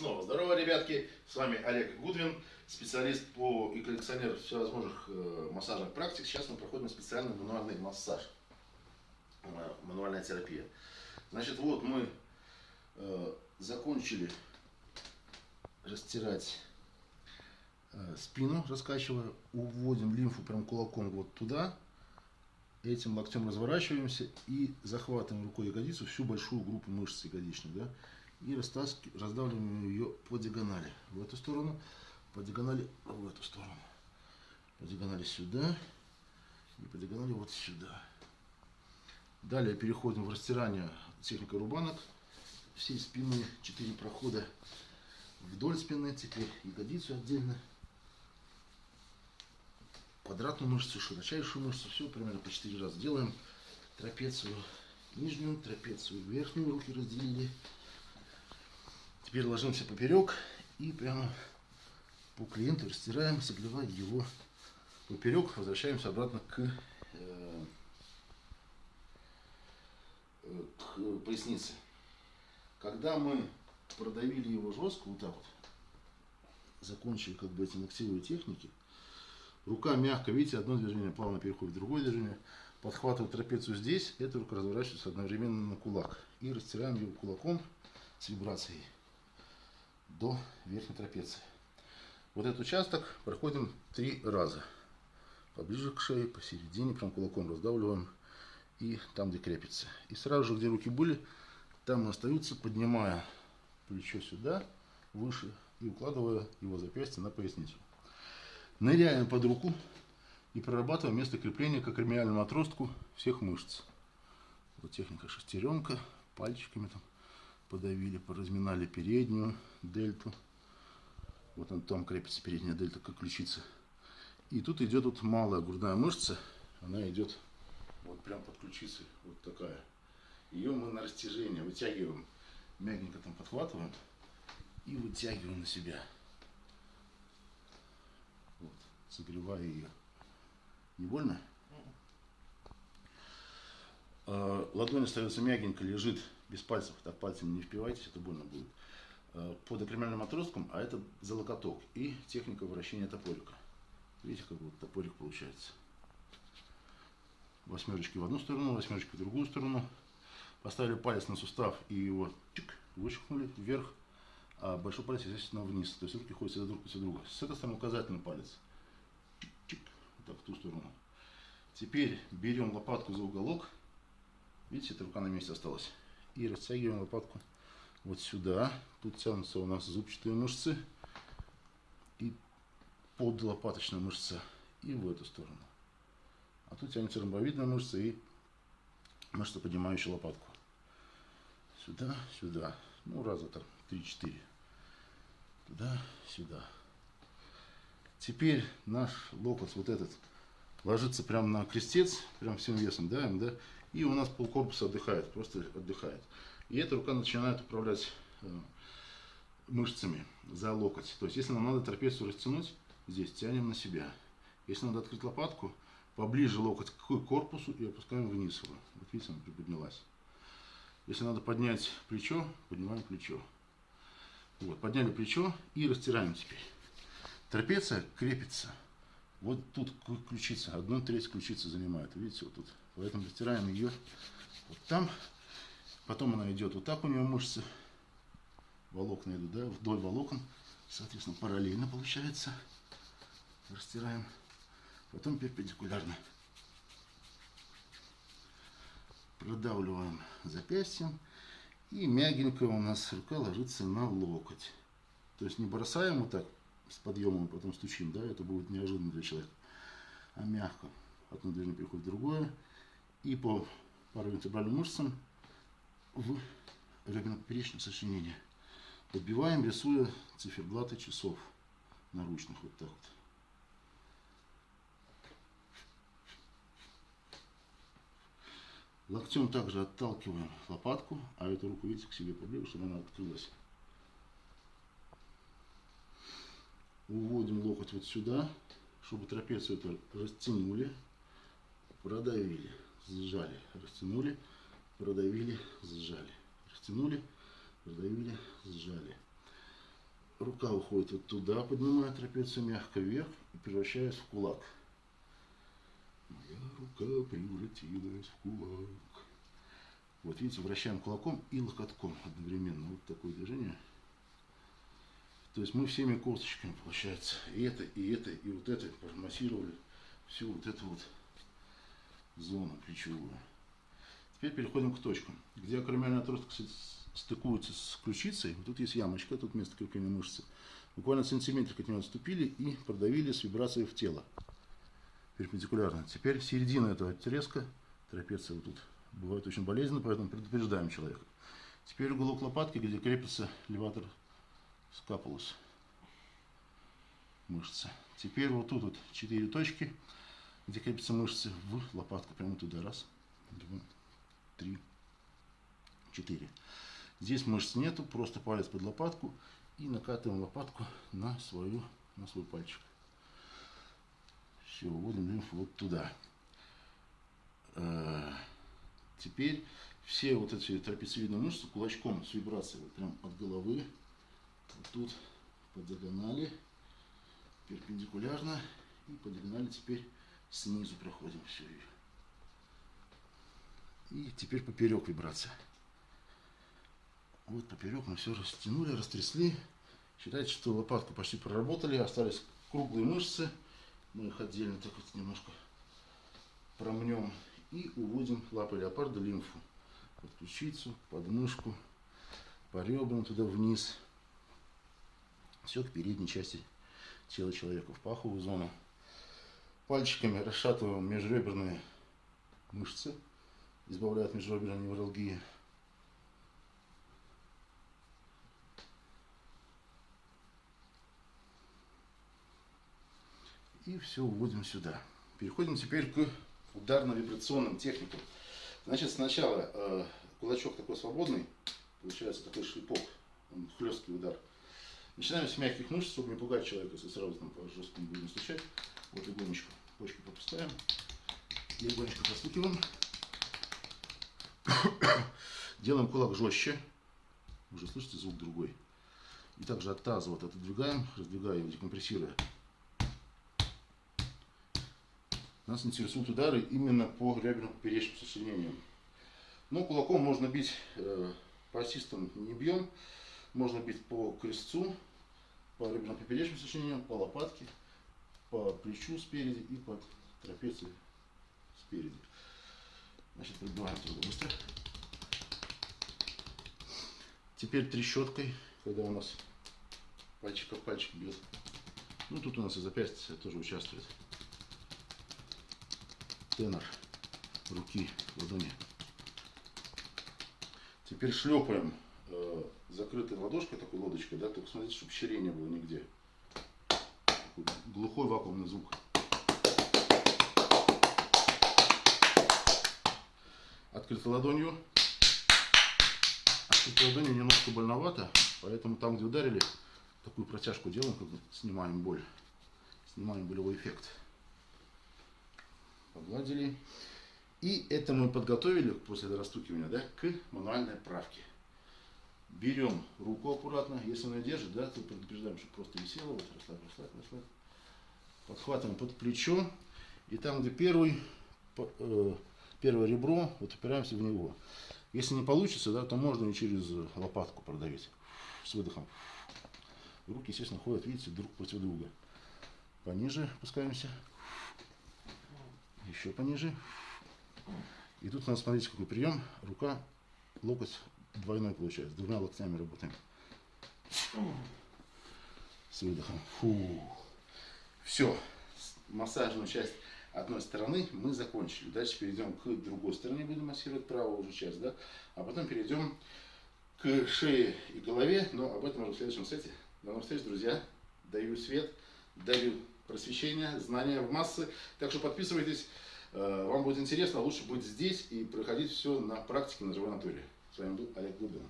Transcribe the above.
снова здорово, ребятки! С вами Олег Гудвин, специалист по и коллекционер всевозможных э, массажных практик. Сейчас мы проходим специальный мануальный массаж, э, мануальная терапия. Значит, вот мы э, закончили растирать спину, раскачивая, уводим лимфу прям кулаком вот туда, этим локтем разворачиваемся и захватываем рукой ягодицу, всю большую группу мышц ягодичных, да, и раздавливаем ее по диагонали в эту сторону, по диагонали в эту сторону, по диагонали сюда и по диагонали вот сюда. Далее переходим в растирание техника рубанок всей спины, 4 прохода вдоль спины, теперь ягодицу отдельно, квадратную мышцу, широчайшую мышцу, все примерно по 4 раза делаем. Трапецию нижнюю, трапецию верхнюю руки разделили. Теперь ложимся поперек и прямо по клиенту растираем, согревая его поперек. Возвращаемся обратно к, э, к пояснице. Когда мы продавили его жестко, вот так вот, закончили как бы эти ногтевые техники, рука мягко, видите, одно движение плавно переходит в другое движение, подхватывает трапецию здесь, эта рука разворачивается одновременно на кулак. И растираем его кулаком с вибрацией до верхней трапеции. Вот этот участок проходим три раза. Поближе к шее, посередине, прям кулаком раздавливаем. И там, где крепится. И сразу же, где руки были, там остаются, поднимая плечо сюда, выше, и укладывая его запястье на поясницу. Ныряем под руку и прорабатываем место крепления к акромиальному отростку всех мышц. Вот техника шестеренка, пальчиками там подавили, поразминали переднюю дельту. Вот он там крепится передняя дельта, как ключица. И тут идет вот малая грудная мышца. Она идет вот прям под ключицей. Вот такая. Ее мы на растяжение вытягиваем. Мягенько там подхватываем. И вытягиваем на себя. Вот, согревая ее. Не больно? А, ладонь остается мягенько, лежит без пальцев, так пальцами не впивайтесь, это больно будет. Э, под акромиальным отростком, а это за локоток и техника вращения топорика. Видите, как вот топорик получается. Восьмерочки в одну сторону, восьмерочки в другую сторону. Поставили палец на сустав и его чик, вышвырнули вверх, а большой палец, естественно, вниз. То есть руки ходят всегда друг после друга. С этой стороны указательный палец. Чик, чик, вот так, в ту сторону. Теперь берем лопатку за уголок. Видите, эта рука на месте осталась и растягиваем лопатку вот сюда. Тут тянутся у нас зубчатые мышцы и подлопаточная мышца и в эту сторону. А тут тянется ромбовидная мышца и мышца, поднимающая лопатку. Сюда, сюда. Ну, раза так, 3-4. Туда, сюда. Теперь наш локоть вот этот ложится прямо на крестец, прям всем весом давим, да, и у нас полкорпуса отдыхает, просто отдыхает. И эта рука начинает управлять э, мышцами за локоть. То есть, если нам надо трапецию растянуть, здесь тянем на себя. Если надо открыть лопатку, поближе локоть к корпусу и опускаем вниз его. Вот видите, она приподнялась. Если надо поднять плечо, поднимаем плечо. Вот, подняли плечо и растираем теперь. Трапеция крепится. Вот тут ключица, одну треть ключицы занимает. Видите, вот тут. Поэтому растираем ее вот там. Потом она идет вот так у нее мышцы. Волокна идут, да, вдоль волокон. Соответственно, параллельно получается. Растираем. Потом перпендикулярно. Продавливаем запястьем. И мягенько у нас рука ложится на локоть. То есть не бросаем вот так с подъемом, потом стучим, да, это будет неожиданно для человека. А мягко. Одно движение переходит в другое и по паравертебральным мышцам в реберно-поперечном сочленении. Подбиваем, рисуя циферблаты часов наручных. Вот так вот. Локтем также отталкиваем лопатку, а эту руку, видите, к себе поближе, чтобы она открылась. Уводим локоть вот сюда, чтобы трапецию это растянули, продавили сжали, растянули, продавили, сжали, растянули, продавили, сжали. рука уходит вот туда, поднимая трапецию мягко вверх и превращаясь в кулак. Моя рука превратилась в кулак. Вот видите, вращаем кулаком и локотком одновременно. Вот такое движение. То есть мы всеми косточками, получается, и это, и это, и вот это промассировали всю вот эту вот зону плечевую. Теперь переходим к точкам, где акромиальный отросток стыкуется с ключицей. Вот тут есть ямочка, тут место крепления мышцы. Буквально сантиметр от нее отступили и продавили с вибрацией в тело. Перпендикулярно. Теперь середина этого отрезка, трапеция вот тут, бывает очень болезненно, поэтому предупреждаем человека. Теперь уголок лопатки, где крепится леватор скапулус мышцы. Теперь вот тут вот четыре точки, где крепятся мышцы в лопатку, прямо туда. Раз, два, три, четыре. Здесь мышц нету, просто палец под лопатку и накатываем лопатку на, свою, на свой пальчик. Все, вводим лимфу вот туда. Э, теперь все вот эти трапециевидные мышцы кулачком с вибрацией вот прям от головы вот тут по диагонали, перпендикулярно и по диагонали теперь снизу проходим все. И теперь поперек вибрация. Вот поперек мы все растянули, растрясли. Считайте, что лопатку почти проработали, остались круглые мышцы. Мы их отдельно так вот немножко промнем и уводим лапой леопарда лимфу под ключицу, подмышку, по ребрам туда вниз все к передней части тела человека, в паховую зону. Пальчиками расшатываем межреберные мышцы, избавляя от межреберной невралгии. И все уводим сюда. Переходим теперь к ударно-вибрационным техникам. Значит, сначала э, кулачок такой свободный, получается такой шлепок, хлесткий удар – Начинаем с мягких мышц, чтобы не пугать человека, если сразу там по жесткому будем стучать. Вот легонечко почку попускаем. Легонечко постукиваем. Делаем кулак жестче. Уже слышите звук другой. И также от таза вот отодвигаем, раздвигая его, декомпрессируя. Нас интересуют удары именно по реберно-поперечным сочленениям. Но кулаком можно бить э, по ассистам не бьем. Можно бить по крестцу, по реберно-поперечным сочленениям, по лопатке, по плечу спереди и по трапеции спереди. Значит, пробиваем туда быстро. Теперь трещоткой, когда у нас пальчик в пальчик бьет. Ну, тут у нас и запястье тоже участвует. Тенор руки, ладони. Теперь шлепаем э, закрытой ладошкой, такой лодочкой, да, только смотрите, чтобы не было нигде. Такой глухой вакуумный звук. Открытой ладонью. Открытой ладонью немножко больновато, поэтому там, где ударили, такую протяжку делаем, как снимаем боль. Снимаем болевой эффект. Погладили. И это мы подготовили после растукивания да, к мануальной правке. Берем руку аккуратно, если она держит, да, то предупреждаем, чтобы просто висела, вот расслабь, расслабь, расслабь. Подхватываем под плечо, и там, где первый, э, первое ребро, вот упираемся в него. Если не получится, да, то можно и через лопатку продавить, с выдохом. Руки, естественно, ходят, видите, друг против друга. Пониже опускаемся, еще пониже. И тут надо смотреть, какой прием. Рука, локоть двойной получается. Двумя локтями работаем. С выдохом. Фу. Все. Массажную часть одной стороны мы закончили. Дальше перейдем к другой стороне, будем массировать правую уже часть, да? А потом перейдем к шее и голове, но об этом уже в следующем сете. До новых встреч, друзья. Даю свет, даю просвещение, знания в массы. Так что подписывайтесь. Э, вам будет интересно, лучше быть здесь и проходить все на практике на живой натуре. С вами был Олег Губин.